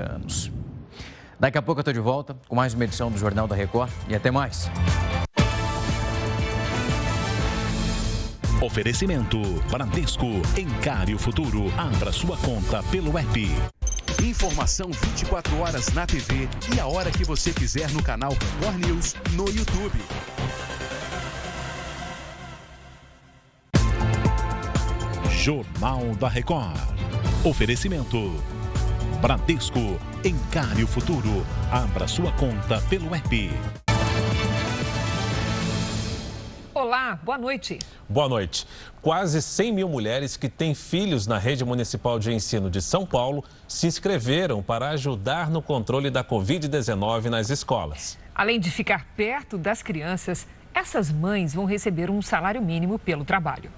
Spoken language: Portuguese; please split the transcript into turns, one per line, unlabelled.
anos. Daqui a pouco eu estou de volta com mais uma edição do Jornal da Record e até mais.
Oferecimento Bradesco. Encare o futuro. Abra sua conta pelo app. Informação 24 horas na TV e a hora que você quiser no canal Record News no YouTube. Jornal da Record. Oferecimento. Bradesco. Encare o futuro. Abra sua conta pelo app.
Olá, boa noite.
Boa noite. Quase 100 mil mulheres que têm filhos na rede municipal de ensino de São Paulo se inscreveram para ajudar no controle da Covid-19 nas escolas.
Além de ficar perto das crianças, essas mães vão receber um salário mínimo pelo trabalho.